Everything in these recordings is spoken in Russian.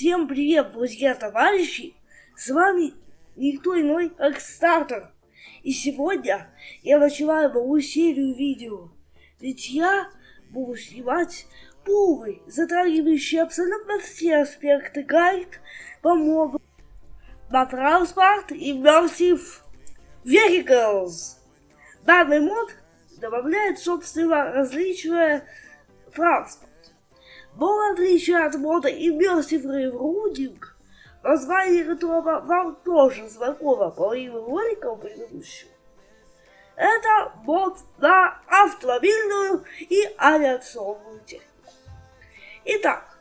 Всем привет, друзья, товарищи! С вами никто иной, как Стартер. И сегодня я начинаю новую серию видео. Ведь я буду снимать полный, затрагивающий абсолютно все аспекты гайд по моду на транспорт и Immersive Vehicles. Данный мод добавляет, собственно, различные транспорт. Но в отличие от мода Immersive Railroading, название которого вам тоже знакомо по моим роликам предыдущим, это мод на автомобильную и авиационную технику. Итак,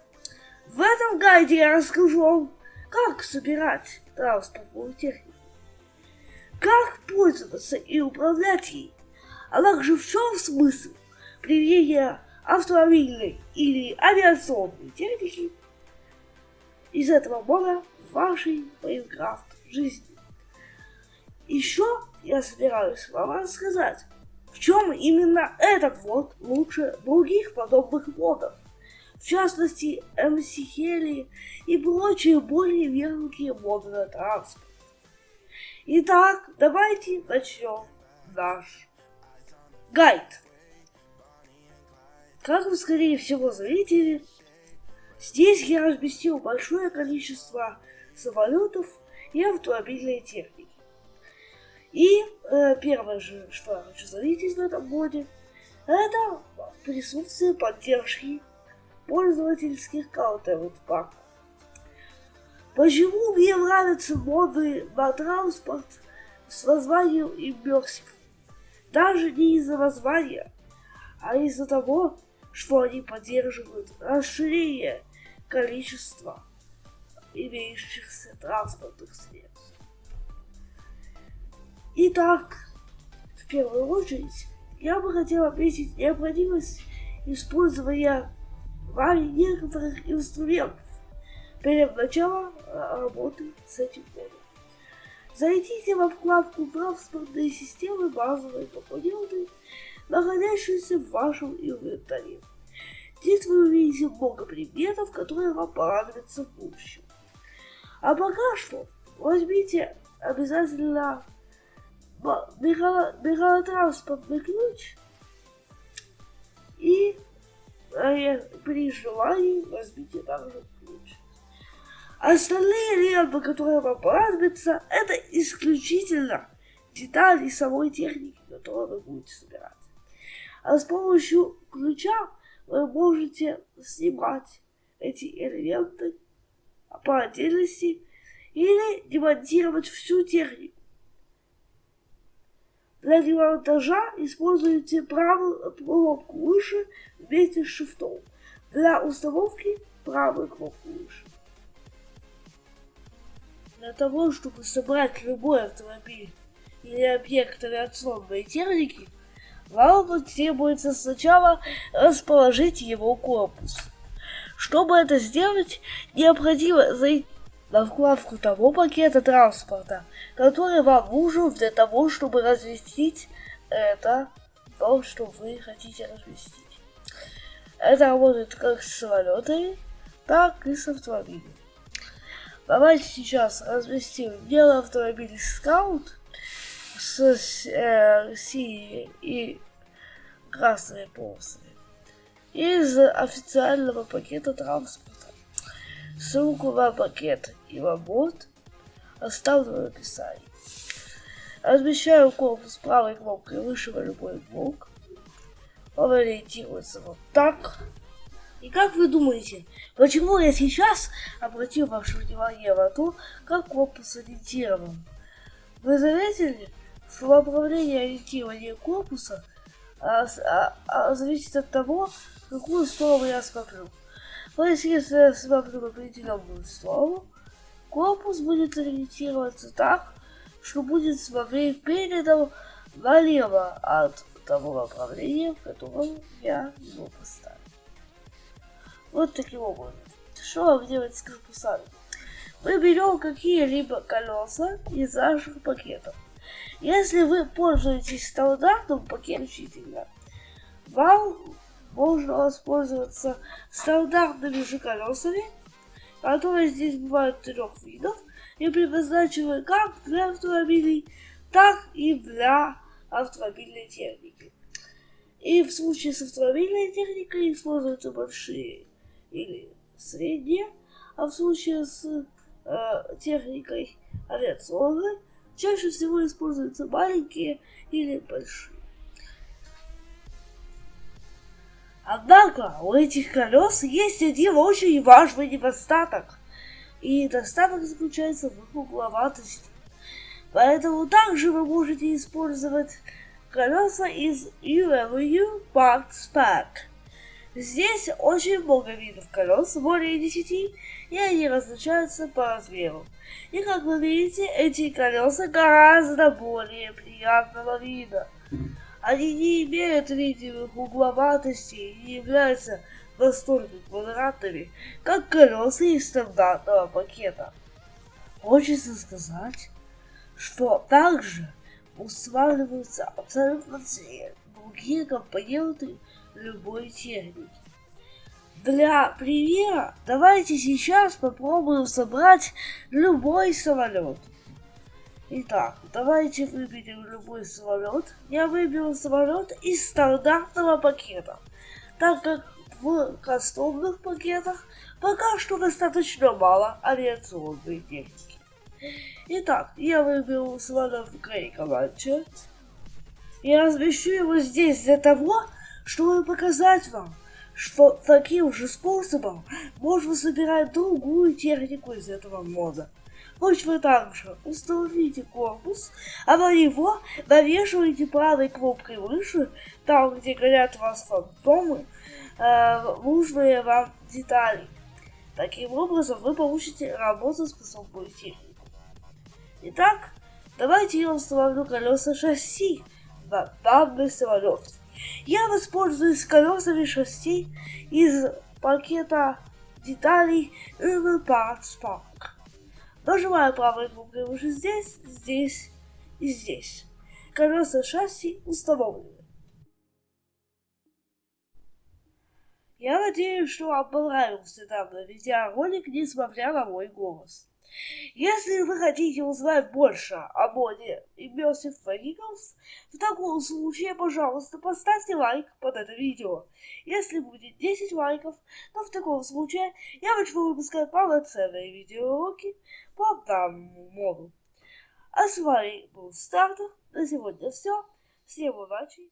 в этом гайде я расскажу вам, как собирать транспортную технику, как пользоваться и управлять ей, а также в чем смысл применения автомобильной или авиационной техники из этого мода вашей Майнкрафт жизни. Еще я собираюсь вам рассказать, в чем именно этот мод лучше других подобных модов. В частности, MC Heli и прочие более мелкие моды на транспорт. Итак, давайте начнем наш гайд. Как вы, скорее всего, заметили, здесь я разместил большое количество самолетов и автомобильной техники. И э, первое же, что я хочу заметить в этом моде, это присутствие поддержки пользовательских каунтеров паков. Почему мне нравятся моды на транспорт с названием Immersive? Даже не из-за названия, а из-за того, что они поддерживают расширение количества имеющихся транспортных средств. Итак, в первую очередь, я бы хотел отметить необходимость использования вами некоторых инструментов перед началом работы с этим кодом. Зайдите во вкладку «Транспортные системы базовые компоненты» находящиеся в вашем инвентаре. Здесь вы увидите много предметов, которые вам понадобятся в будущем. А пока что возьмите обязательно мегалотранспортный ключ и э, при желании возьмите также ключ. Остальные элементы, которые вам понадобятся, это исключительно детали самой техники, которую вы будете собирать. А с помощью ключа вы можете снимать эти элементы по отдельности или демонтировать всю технику. Для демонтажа используйте правую кнопку выше вместе с шифтом. Для установки правую кнопку выше. Для того, чтобы собрать любой автомобиль или объект авиационной техники, вам требуется сначала расположить его корпус. Чтобы это сделать, необходимо зайти на вкладку того пакета транспорта, который вам нужен для того, чтобы разместить это, то, что вы хотите разместить. Это работает как с самолетами, так и с автомобилями. Давайте сейчас разместим белый автомобиль Скаут с э, синими и красными полосами из официального пакета транспорта. Ссылку на пакет и на бот оставлю в описании. Размещаю корпус правой кнопкой выше в любой блок. Он ориентируется вот так. И как вы думаете, почему я сейчас обратил ваше внимание на то, как корпус ориентирован? Вы заметили, что направление ориентирования корпуса а, а, а, зависит от того, какую сторону я смотрю. Есть, если я смотрю определенную сторону, корпус будет ориентироваться так, что будет смотреть передом налево от того направления, в котором я его поставил. Вот таким образом. Что вам делать с корпусами? Мы берем какие-либо колеса из наших пакетов. Если вы пользуетесь стандартным пакетчителем, вам можно воспользоваться стандартными же колесами которые здесь бывают трех видов и предназначены как для автомобилей, так и для автомобильной техники. И в случае с автомобильной техникой используются большие или средние, а в случае с э, техникой авиационной чаще всего используются маленькие или большие. Однако у этих колес есть один очень важный недостаток. И недостаток заключается в их угловатости. Поэтому также вы можете использовать колеса из UMU Parts Pack. Здесь очень много видов колес, более 10, и они различаются по размеру. И как вы видите, эти колеса гораздо более приятного вида. Они не имеют видимых угловатостей и не являются настолько квадратными, как колеса из стандартного пакета. Хочется сказать, что также устанавливаются абсолютно все другие компоненты любой техники. Для примера давайте сейчас попробуем собрать любой самолет. Итак, давайте выберем любой самолет. Я выберу самолет из стандартного пакета, так как в кастомных пакетах пока что достаточно мало авиационной техники. Итак, я выберу самолет в Грей команде. Я размещу его здесь для того, чтобы показать вам, что таким же способом можно собирать другую технику из этого мода. Пусть вы также установите корпус, а на него навешиваете правой кнопкой выше, там, где горят у вас фантомы, э, нужные вам детали. Таким образом вы получите работоспособную технику. Итак, давайте я установлю колеса шасси на данный самолет. Я воспользуюсь колесами шасси из пакета деталей Urban Parts Park. Нажимаю правой кнопкой уже здесь, здесь и здесь. Колеса шасси установлены. Я надеюсь, что вам понравился данный видеоролик, несмотря на мой голос. Если вы хотите узнать больше о моде Immersive Vehicles, в таком случае, пожалуйста, поставьте лайк под это видео. Если будет 10 лайков, то в таком случае я начну выпускать полноценные видеоуроки по данному моду. А с вами был Стартер. На сегодня все. Всем удачи.